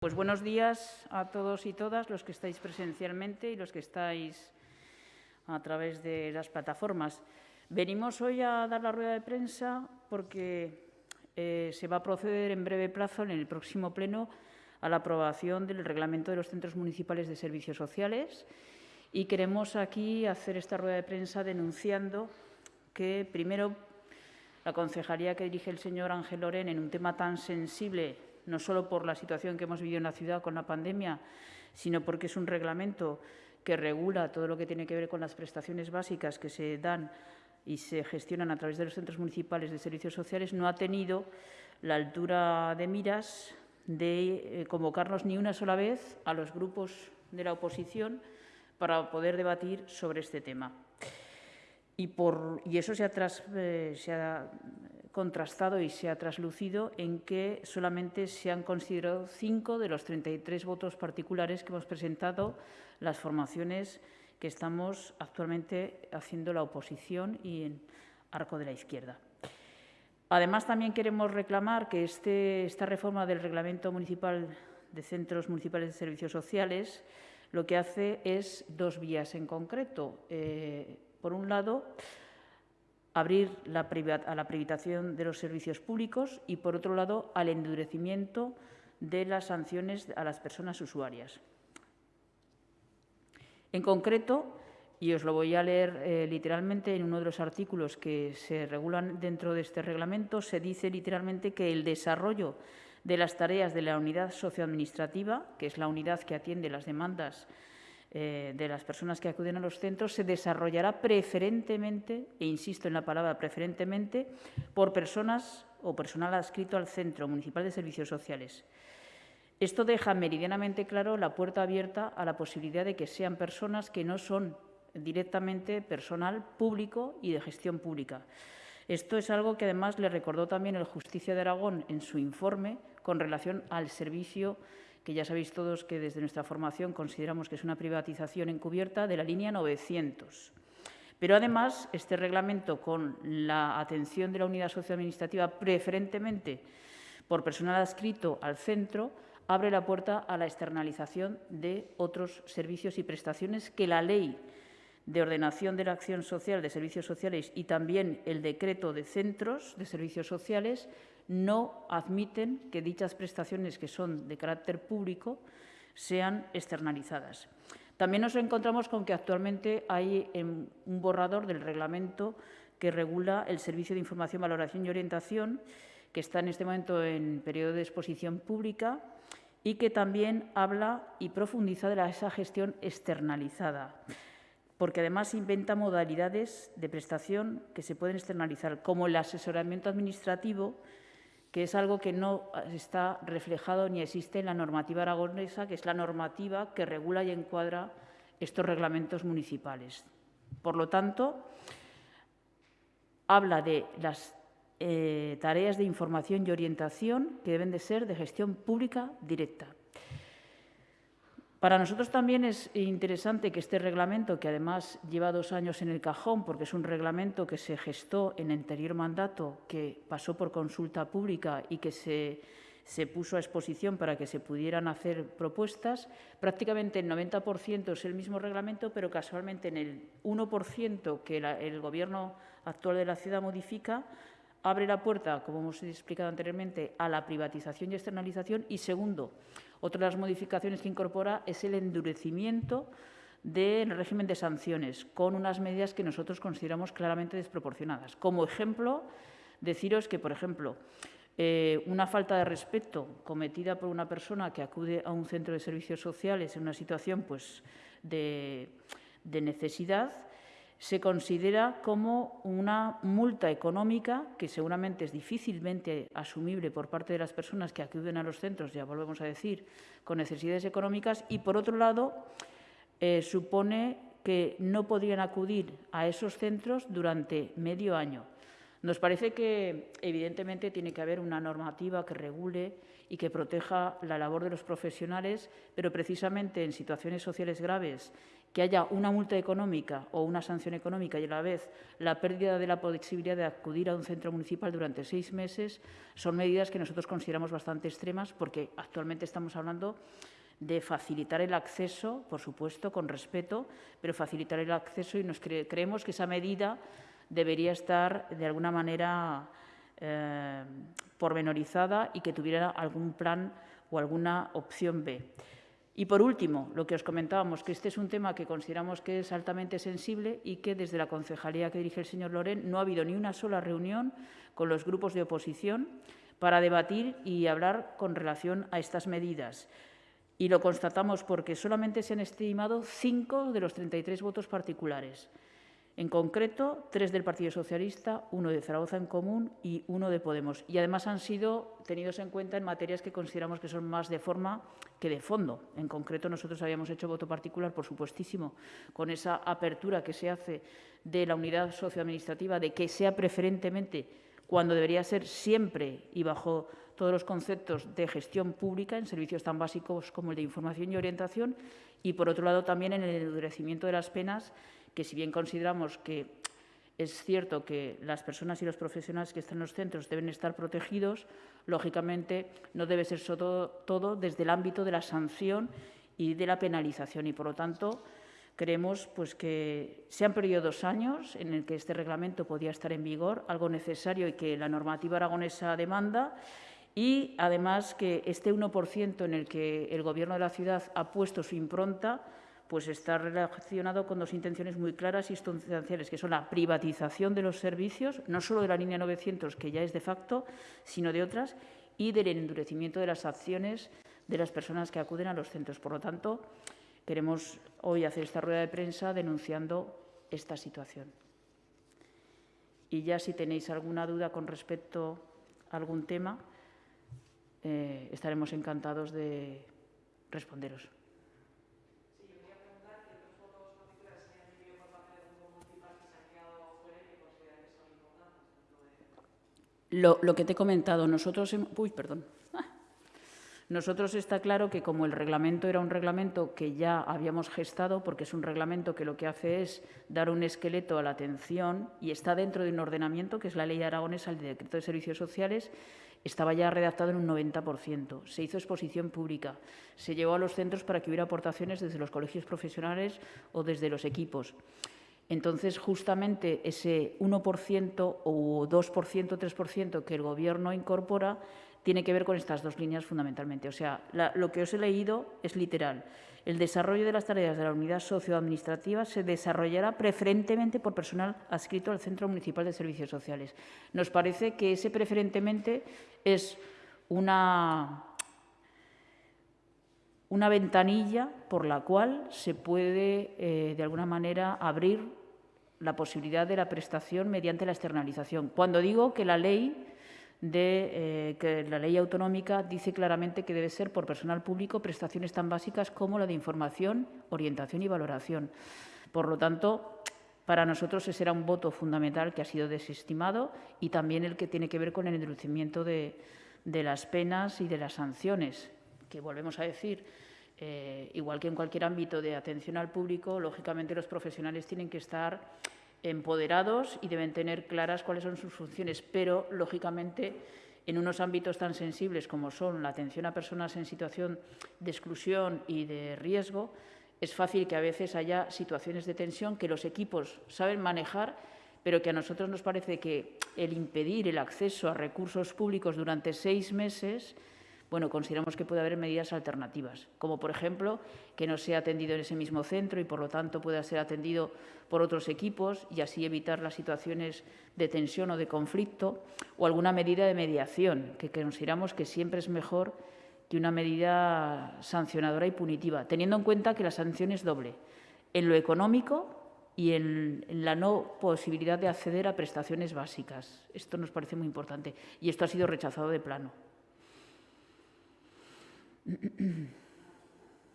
Pues buenos días a todos y todas los que estáis presencialmente y los que estáis a través de las plataformas. Venimos hoy a dar la rueda de prensa porque eh, se va a proceder en breve plazo, en el próximo pleno, a la aprobación del Reglamento de los Centros Municipales de Servicios Sociales y queremos aquí hacer esta rueda de prensa denunciando que, primero, la concejalía que dirige el señor Ángel Loren en un tema tan sensible no solo por la situación que hemos vivido en la ciudad con la pandemia, sino porque es un reglamento que regula todo lo que tiene que ver con las prestaciones básicas que se dan y se gestionan a través de los centros municipales de servicios sociales, no ha tenido la altura de miras de eh, convocarnos ni una sola vez a los grupos de la oposición para poder debatir sobre este tema. Y, por, y eso se ha, tras, eh, contrastado y se ha traslucido en que solamente se han considerado cinco de los 33 votos particulares que hemos presentado las formaciones que estamos actualmente haciendo la oposición y en arco de la izquierda. Además, también queremos reclamar que este, esta reforma del Reglamento Municipal de Centros Municipales de Servicios Sociales lo que hace es dos vías en concreto. Eh, por un lado, abrir a la privatización de los servicios públicos y, por otro lado, al endurecimiento de las sanciones a las personas usuarias. En concreto, y os lo voy a leer eh, literalmente en uno de los artículos que se regulan dentro de este reglamento, se dice literalmente que el desarrollo de las tareas de la unidad socioadministrativa, que es la unidad que atiende las demandas eh, de las personas que acuden a los centros se desarrollará preferentemente, e insisto en la palabra preferentemente, por personas o personal adscrito al Centro Municipal de Servicios Sociales. Esto deja meridianamente claro la puerta abierta a la posibilidad de que sean personas que no son directamente personal público y de gestión pública. Esto es algo que además le recordó también el Justicia de Aragón en su informe con relación al servicio que ya sabéis todos que desde nuestra formación consideramos que es una privatización encubierta de la línea 900. Pero además, este reglamento, con la atención de la unidad socioadministrativa preferentemente por personal adscrito al centro, abre la puerta a la externalización de otros servicios y prestaciones que la ley de ordenación de la acción social de servicios sociales y también el decreto de centros de servicios sociales no admiten que dichas prestaciones que son de carácter público sean externalizadas. También nos encontramos con que actualmente hay un borrador del reglamento que regula el Servicio de Información, Valoración y Orientación, que está en este momento en periodo de exposición pública y que también habla y profundiza de esa gestión externalizada, porque además inventa modalidades de prestación que se pueden externalizar, como el asesoramiento administrativo, que es algo que no está reflejado ni existe en la normativa aragonesa, que es la normativa que regula y encuadra estos reglamentos municipales. Por lo tanto, habla de las eh, tareas de información y orientación que deben de ser de gestión pública directa. Para nosotros también es interesante que este reglamento, que además lleva dos años en el cajón, porque es un reglamento que se gestó en el anterior mandato, que pasó por consulta pública y que se, puso a exposición para que se pudieran hacer propuestas, prácticamente el 90% es el mismo reglamento, pero casualmente en el 1% que el Gobierno actual de la ciudad modifica, abre la puerta, como hemos explicado anteriormente, a la privatización y externalización y, segundo, otra de las modificaciones que incorpora es el endurecimiento del régimen de sanciones, con unas medidas que nosotros consideramos claramente desproporcionadas. Como ejemplo, deciros que, por ejemplo, eh, una falta de respeto cometida por una persona que acude a un centro de servicios sociales en una situación pues, de necesidad, se considera como una multa económica que seguramente es difícilmente asumible por parte de las personas que acuden a los centros, ya volvemos a decir, con necesidades económicas, y por otro lado eh, supone que no podrían acudir a esos centros durante medio año. Nos parece que, evidentemente, tiene que haber una normativa que regule y que proteja la labor de los profesionales, pero precisamente en situaciones sociales graves, que haya una multa económica o una sanción económica y a la vez la pérdida de la posibilidad de acudir a un centro municipal durante seis meses, son medidas que nosotros consideramos bastante extremas porque actualmente estamos hablando de facilitar el acceso, por supuesto, con respeto, pero facilitar el acceso y nos creemos que esa medida debería estar de alguna manera eh, pormenorizada y que tuviera algún plan o alguna opción B. Y por último, lo que os comentábamos, que este es un tema que consideramos que es altamente sensible y que desde la concejalía que dirige el señor Loren no ha habido ni una sola reunión con los grupos de oposición para debatir y hablar con relación a estas medidas. Y lo constatamos porque solamente se han estimado cinco de los 33 votos particulares. En concreto, tres del Partido Socialista, uno de Zaragoza en Común y uno de Podemos. Y además han sido tenidos en cuenta en materias que consideramos que son más de forma que de fondo. En concreto, nosotros habíamos hecho voto particular, por supuestísimo, con esa apertura que se hace de la unidad socioadministrativa, de que sea preferentemente cuando debería ser siempre y bajo todos los conceptos de gestión pública en servicios tan básicos como el de información y orientación y, por otro lado, también en el endurecimiento de las penas que si bien consideramos que es cierto que las personas y los profesionales que están en los centros deben estar protegidos, lógicamente no debe ser todo, desde el ámbito de la sanción y de la penalización. Y, por lo tanto, creemos pues, que se han perdido dos años en el que este reglamento podía estar en vigor, algo necesario y que la normativa aragonesa demanda, y además que este 1% en el que el Gobierno de la ciudad ha puesto su impronta pues está relacionado con dos intenciones muy claras y sustanciales, que son la privatización de los servicios, no solo de la línea 900, que ya es de facto, sino de otras, y del endurecimiento de las acciones de las personas que acuden a los centros. Por lo tanto, queremos hoy hacer esta rueda de prensa denunciando esta situación. Y ya si tenéis alguna duda con respecto a algún tema, eh, estaremos encantados de responderos. Lo, que te he comentado, nosotros... Uy, perdón. Ah. Nosotros está claro que como el reglamento era un reglamento que ya habíamos gestado, porque es un reglamento que lo que hace es dar un esqueleto a la atención y está dentro de un ordenamiento, que es la ley aragonesa, el decreto de servicios sociales, estaba ya redactado en un 90%. Se hizo exposición pública, se llevó a los centros para que hubiera aportaciones desde los colegios profesionales o desde los equipos. Entonces, justamente ese 1% o 2%, 3% que el Gobierno incorpora tiene que ver con estas dos líneas fundamentalmente. O sea, lo que os he leído es literal. El desarrollo de las tareas de la unidad socioadministrativa se desarrollará preferentemente por personal adscrito al Centro Municipal de Servicios Sociales. Nos parece que ese preferentemente es una, una ventanilla por la cual se puede, eh, de alguna manera, abrir la posibilidad de la prestación mediante la externalización. Cuando digo que la ley de eh, la ley autonómica dice claramente que debe ser por personal público prestaciones tan básicas como la de información, orientación y valoración. Por lo tanto, para nosotros ese era un voto fundamental que ha sido desestimado y también el que tiene que ver con el endurecimiento de, de las penas y de las sanciones, que volvemos a decir, eh, igual que en cualquier ámbito de atención al público, lógicamente los profesionales tienen que estar empoderados y deben tener claras cuáles son sus funciones, pero lógicamente en unos ámbitos tan sensibles como son la atención a personas en situación de exclusión y de riesgo, es fácil que a veces haya situaciones de tensión que los equipos saben manejar, pero que a nosotros nos parece que el impedir el acceso a recursos públicos durante seis meses bueno, consideramos que puede haber medidas alternativas, como por ejemplo que no sea atendido en ese mismo centro y por lo tanto pueda ser atendido por otros equipos y así evitar las situaciones de tensión o de conflicto o alguna medida de mediación, que consideramos que siempre es mejor que una medida sancionadora y punitiva, teniendo en cuenta que la sanción es doble, en lo económico y en, la no posibilidad de acceder a prestaciones básicas. Esto nos parece muy importante y esto ha sido rechazado de plano. 嗯嗯嗯。